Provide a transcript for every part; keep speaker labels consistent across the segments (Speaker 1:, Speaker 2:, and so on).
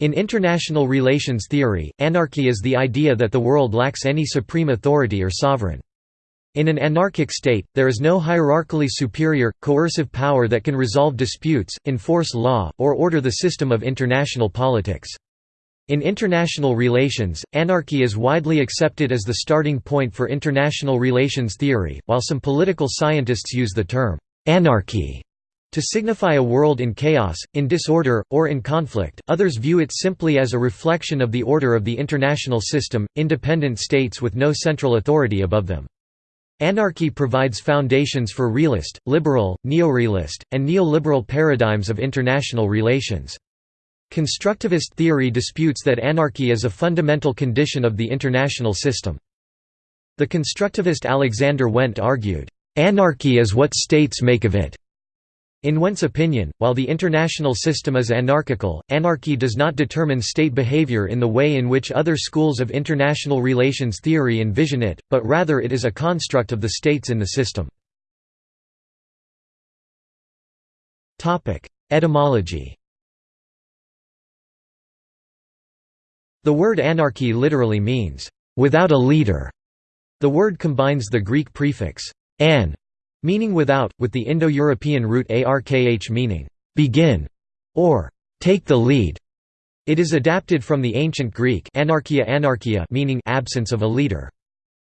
Speaker 1: In international relations theory, anarchy is the idea that the world lacks any supreme authority or sovereign. In an anarchic state, there is no hierarchically superior, coercive power that can resolve disputes, enforce law, or order the system of international politics. In international relations, anarchy is widely accepted as the starting point for international relations theory, while some political scientists use the term «anarchy» To signify a world in chaos, in disorder, or in conflict, others view it simply as a reflection of the order of the international system, independent states with no central authority above them. Anarchy provides foundations for realist, liberal, neorealist, and neoliberal paradigms of international relations. Constructivist theory disputes that anarchy is a fundamental condition of the international system. The constructivist Alexander Wendt argued, "...anarchy is what states make of it." In Wendt's opinion, while the international system is anarchical, anarchy does not determine state behavior in the way in which other schools of international relations theory envision it, but rather it is a construct of the states in the system. Etymology The word anarchy literally means, "...without a leader". The word combines the Greek prefix, an meaning without, with the Indo-European root arkh meaning, begin, or take the lead. It is adapted from the ancient Greek anarchia anarchia meaning absence of a leader.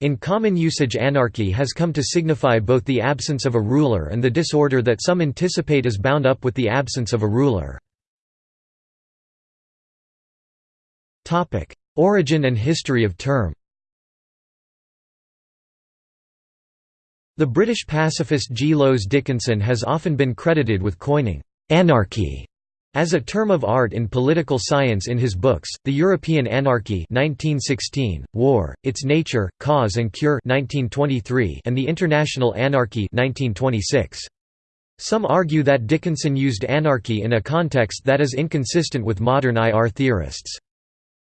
Speaker 1: In common usage anarchy has come to signify both the absence of a ruler and the disorder that some anticipate is bound up with the absence of a ruler. Origin and history of term The British pacifist G. Lowes Dickinson has often been credited with coining «anarchy» as a term of art in political science in his books, The European Anarchy 1916, War, Its Nature, Cause and Cure 1923, and The International Anarchy 1926. Some argue that Dickinson used anarchy in a context that is inconsistent with modern IR theorists.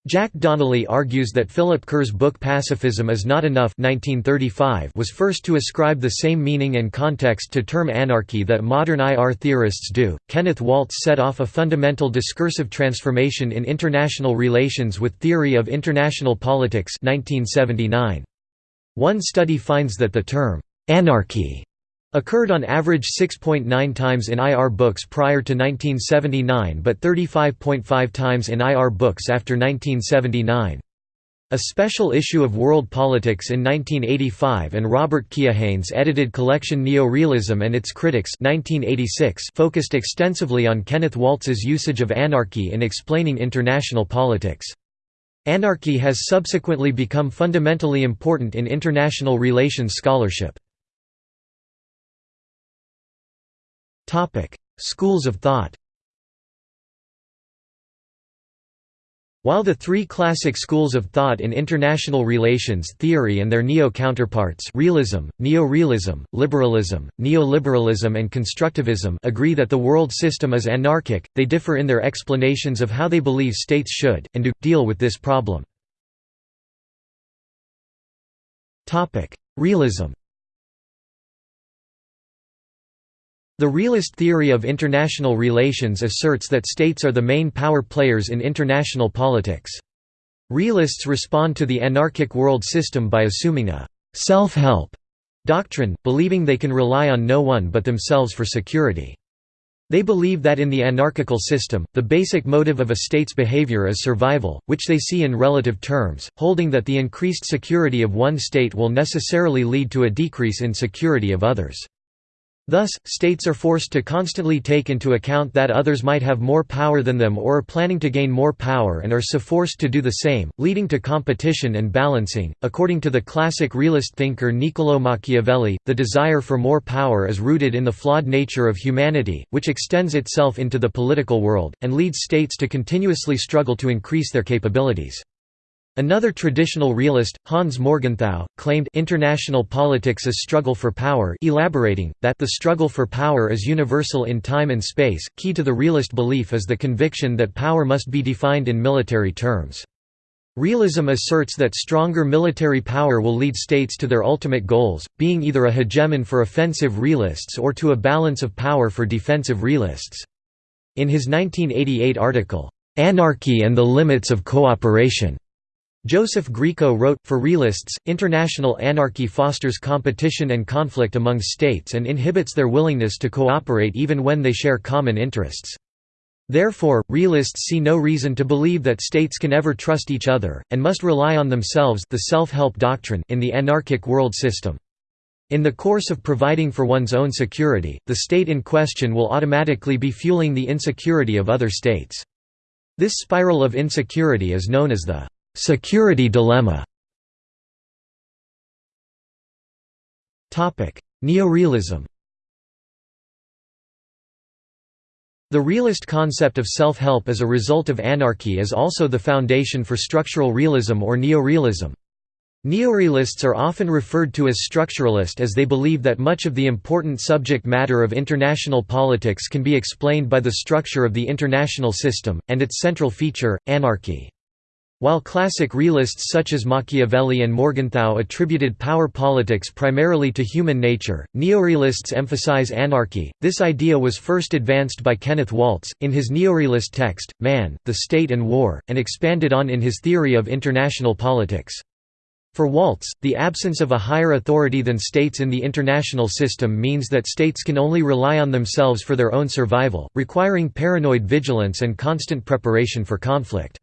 Speaker 1: Jack Donnelly argues that Philip Kerr's book Pacifism is Not Enough 1935 was first to ascribe the same meaning and context to term anarchy that modern IR theorists do. Kenneth Waltz set off a fundamental discursive transformation in international relations with Theory of International Politics 1979. One study finds that the term anarchy Occurred on average 6.9 times in IR books prior to 1979 but 35.5 times in IR books after 1979. A special issue of World Politics in 1985 and Robert Keohane's edited collection Neo-Realism and its Critics 1986 focused extensively on Kenneth Waltz's usage of anarchy in explaining international politics. Anarchy has subsequently become fundamentally important in international relations scholarship. Schools of thought While the three classic schools of thought in international relations theory and their neo-counterparts realism, neo-realism, liberalism, neoliberalism and constructivism agree that the world system is anarchic, they differ in their explanations of how they believe states should, and do, deal with this problem. Realism The realist theory of international relations asserts that states are the main power players in international politics. Realists respond to the anarchic world system by assuming a «self-help» doctrine, believing they can rely on no one but themselves for security. They believe that in the anarchical system, the basic motive of a state's behavior is survival, which they see in relative terms, holding that the increased security of one state will necessarily lead to a decrease in security of others. Thus, states are forced to constantly take into account that others might have more power than them or are planning to gain more power and are so forced to do the same, leading to competition and balancing. According to the classic realist thinker Niccolò Machiavelli, the desire for more power is rooted in the flawed nature of humanity, which extends itself into the political world, and leads states to continuously struggle to increase their capabilities. Another traditional realist, Hans Morgenthau, claimed international politics as struggle for power elaborating, that the struggle for power is universal in time and space. Key to the realist belief is the conviction that power must be defined in military terms. Realism asserts that stronger military power will lead states to their ultimate goals, being either a hegemon for offensive realists or to a balance of power for defensive realists. In his 1988 article, "...anarchy and the limits of cooperation." Joseph Grieco wrote, For realists, international anarchy fosters competition and conflict among states and inhibits their willingness to cooperate even when they share common interests. Therefore, realists see no reason to believe that states can ever trust each other, and must rely on themselves the self-help doctrine in the anarchic world system. In the course of providing for one's own security, the state in question will automatically be fueling the insecurity of other states. This spiral of insecurity is known as the Security dilemma Neorealism The realist concept of self-help as a result of anarchy is also the foundation for structural realism or neorealism. Neorealists are often referred to as structuralist as they believe that much of the important subject matter of international politics can be explained by the structure of the international system, and its central feature, anarchy. While classic realists such as Machiavelli and Morgenthau attributed power politics primarily to human nature, neorealists emphasize anarchy. This idea was first advanced by Kenneth Waltz, in his neorealist text, Man, the State and War, and expanded on in his theory of international politics. For Waltz, the absence of a higher authority than states in the international system means that states can only rely on themselves for their own survival, requiring paranoid vigilance and constant preparation for conflict.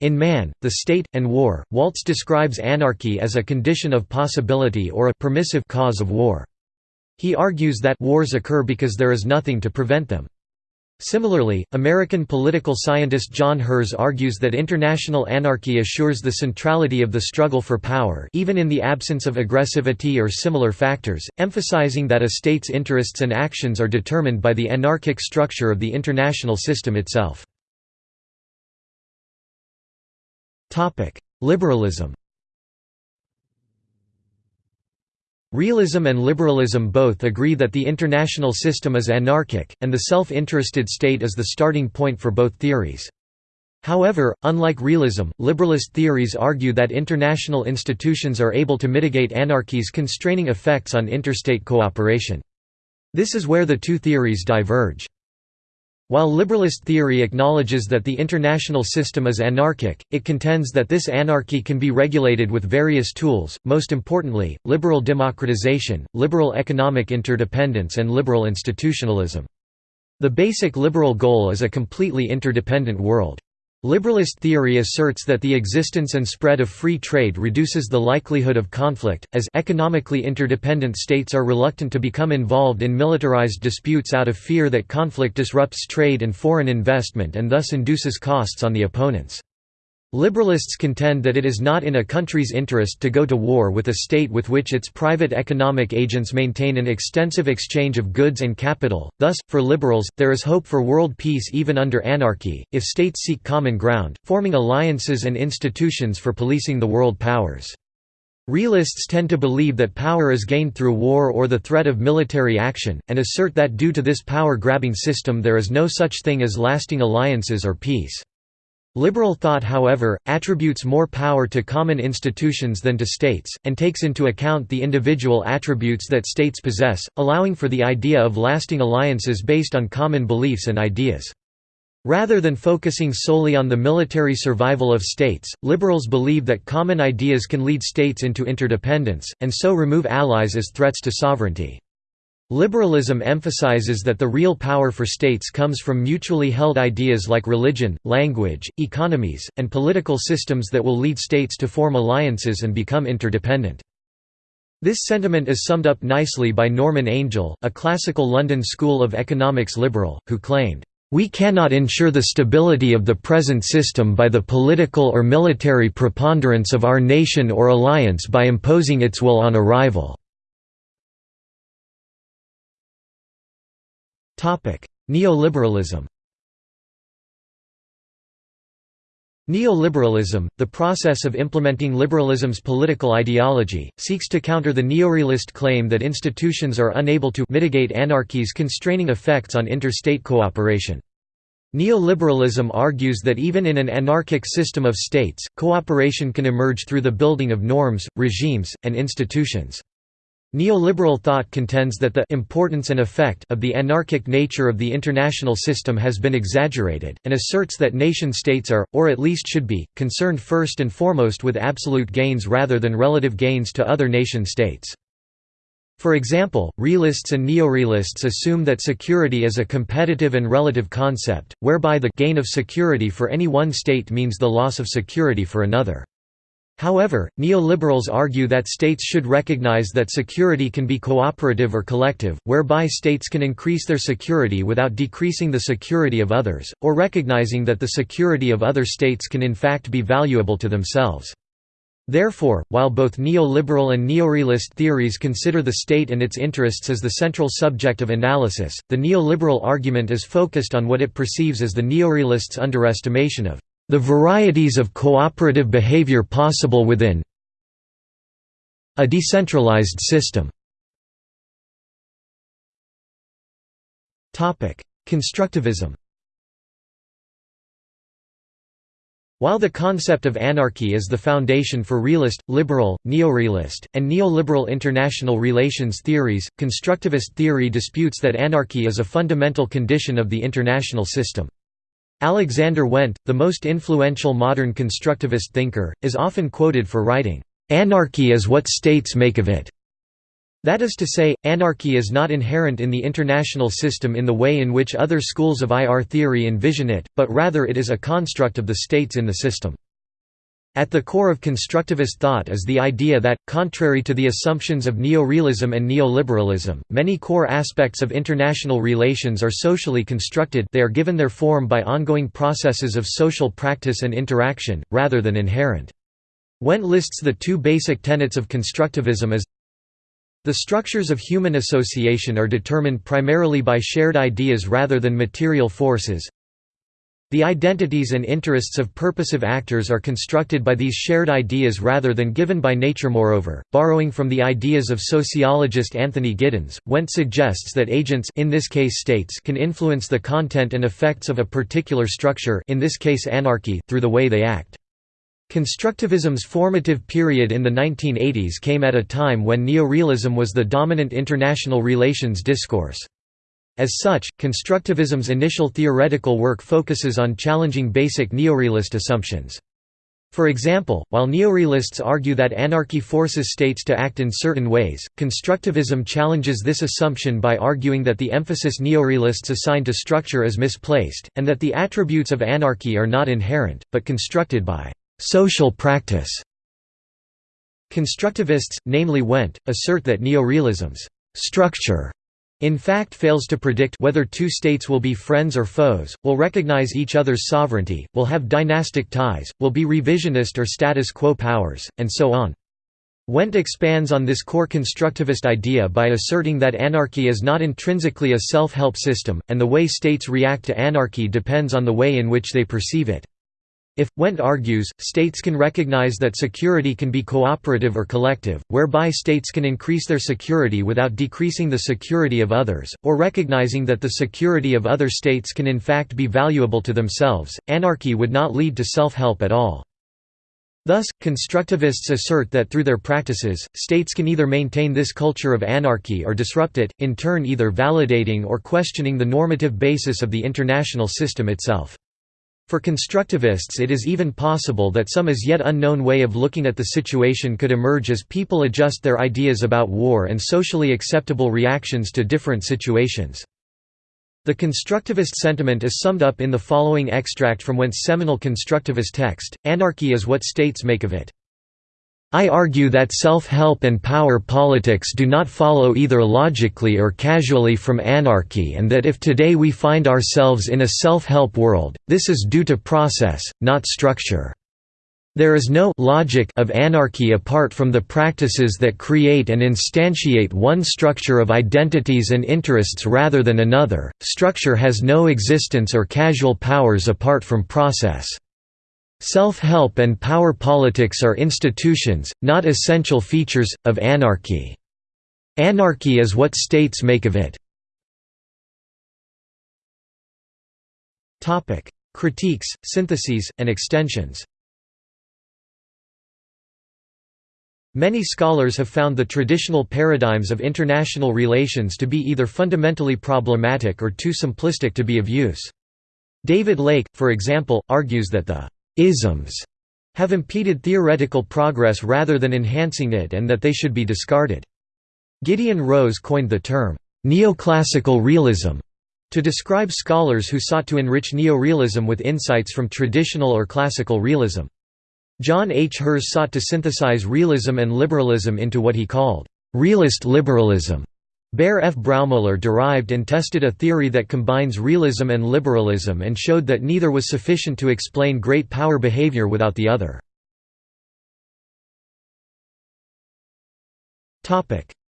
Speaker 1: In Man, the State, and War, Waltz describes anarchy as a condition of possibility or a permissive cause of war. He argues that wars occur because there is nothing to prevent them. Similarly, American political scientist John Herz argues that international anarchy assures the centrality of the struggle for power even in the absence of aggressivity or similar factors, emphasizing that a state's interests and actions are determined by the anarchic structure of the international system itself. Liberalism Realism and liberalism both agree that the international system is anarchic, and the self-interested state is the starting point for both theories. However, unlike realism, liberalist theories argue that international institutions are able to mitigate anarchy's constraining effects on interstate cooperation. This is where the two theories diverge. While liberalist theory acknowledges that the international system is anarchic, it contends that this anarchy can be regulated with various tools, most importantly, liberal democratization, liberal economic interdependence and liberal institutionalism. The basic liberal goal is a completely interdependent world. Liberalist theory asserts that the existence and spread of free trade reduces the likelihood of conflict, as economically interdependent states are reluctant to become involved in militarized disputes out of fear that conflict disrupts trade and foreign investment and thus induces costs on the opponents. Liberalists contend that it is not in a country's interest to go to war with a state with which its private economic agents maintain an extensive exchange of goods and capital, thus, for liberals, there is hope for world peace even under anarchy, if states seek common ground, forming alliances and institutions for policing the world powers. Realists tend to believe that power is gained through war or the threat of military action, and assert that due to this power-grabbing system there is no such thing as lasting alliances or peace. Liberal thought however, attributes more power to common institutions than to states, and takes into account the individual attributes that states possess, allowing for the idea of lasting alliances based on common beliefs and ideas. Rather than focusing solely on the military survival of states, liberals believe that common ideas can lead states into interdependence, and so remove allies as threats to sovereignty. Liberalism emphasizes that the real power for states comes from mutually held ideas like religion, language, economies, and political systems that will lead states to form alliances and become interdependent. This sentiment is summed up nicely by Norman Angell, a classical London School of Economics liberal, who claimed, "...we cannot ensure the stability of the present system by the political or military preponderance of our nation or alliance by imposing its will on a rival." Neoliberalism Neoliberalism, the process of implementing liberalism's political ideology, seeks to counter the neorealist claim that institutions are unable to mitigate anarchy's constraining effects on interstate cooperation. Neoliberalism argues that even in an anarchic system of states, cooperation can emerge through the building of norms, regimes, and institutions. Neoliberal thought contends that the importance and effect of the anarchic nature of the international system has been exaggerated, and asserts that nation-states are, or at least should be, concerned first and foremost with absolute gains rather than relative gains to other nation-states. For example, realists and neorealists assume that security is a competitive and relative concept, whereby the gain of security for any one state means the loss of security for another. However, neoliberals argue that states should recognize that security can be cooperative or collective, whereby states can increase their security without decreasing the security of others, or recognizing that the security of other states can in fact be valuable to themselves. Therefore, while both neoliberal and neorealist theories consider the state and its interests as the central subject of analysis, the neoliberal argument is focused on what it perceives as the neorealists' underestimation of the varieties of cooperative behavior possible within a decentralized system. Constructivism While the concept of anarchy is the foundation for realist, liberal, neorealist, and neoliberal international relations theories, constructivist theory disputes that anarchy is a fundamental condition of the international system. Alexander Wendt, the most influential modern constructivist thinker, is often quoted for writing, "...anarchy is what states make of it." That is to say, anarchy is not inherent in the international system in the way in which other schools of IR theory envision it, but rather it is a construct of the states in the system. At the core of constructivist thought is the idea that, contrary to the assumptions of neorealism and neoliberalism, many core aspects of international relations are socially constructed they are given their form by ongoing processes of social practice and interaction, rather than inherent. Wendt lists the two basic tenets of constructivism as the structures of human association are determined primarily by shared ideas rather than material forces the identities and interests of purposive actors are constructed by these shared ideas rather than given by nature moreover, borrowing from the ideas of sociologist Anthony Giddens, Wendt suggests that agents in this case states can influence the content and effects of a particular structure in this case anarchy through the way they act. Constructivism's formative period in the 1980s came at a time when neorealism was the dominant international relations discourse. As such, constructivism's initial theoretical work focuses on challenging basic neorealist assumptions. For example, while neorealists argue that anarchy forces states to act in certain ways, constructivism challenges this assumption by arguing that the emphasis neorealists assign to structure is misplaced, and that the attributes of anarchy are not inherent, but constructed by social practice. Constructivists, namely Wendt, assert that neorealism's structure in fact fails to predict whether two states will be friends or foes, will recognize each other's sovereignty, will have dynastic ties, will be revisionist or status quo powers, and so on. Wendt expands on this core constructivist idea by asserting that anarchy is not intrinsically a self-help system, and the way states react to anarchy depends on the way in which they perceive it. If, Wendt argues, states can recognize that security can be cooperative or collective, whereby states can increase their security without decreasing the security of others, or recognizing that the security of other states can in fact be valuable to themselves, anarchy would not lead to self-help at all. Thus, constructivists assert that through their practices, states can either maintain this culture of anarchy or disrupt it, in turn either validating or questioning the normative basis of the international system itself. For constructivists it is even possible that some as yet unknown way of looking at the situation could emerge as people adjust their ideas about war and socially acceptable reactions to different situations. The constructivist sentiment is summed up in the following extract from Wendt's seminal constructivist text, Anarchy is what states make of it. I argue that self-help and power politics do not follow either logically or casually from anarchy and that if today we find ourselves in a self-help world, this is due to process, not structure. There is no logic of anarchy apart from the practices that create and instantiate one structure of identities and interests rather than another. Structure has no existence or causal powers apart from process. Self-help and power politics are institutions, not essential features, of anarchy. Anarchy is what states make of it. Critiques, syntheses, and extensions Many scholars have found the traditional paradigms of international relations to be either fundamentally problematic or too simplistic to be of use. David Lake, for example, argues that the «isms» have impeded theoretical progress rather than enhancing it and that they should be discarded. Gideon Rose coined the term «neoclassical realism» to describe scholars who sought to enrich neorealism with insights from traditional or classical realism. John H. Herz sought to synthesize realism and liberalism into what he called realist liberalism. Bear F. Braumoeller derived and tested a theory that combines realism and liberalism and showed that neither was sufficient to explain great power behavior without the other.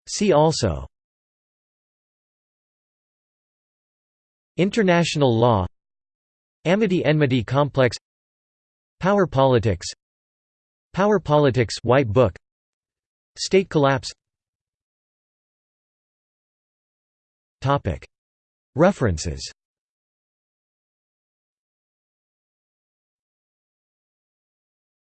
Speaker 1: See also International law Amity-enmity complex Power politics Power politics White Book State collapse References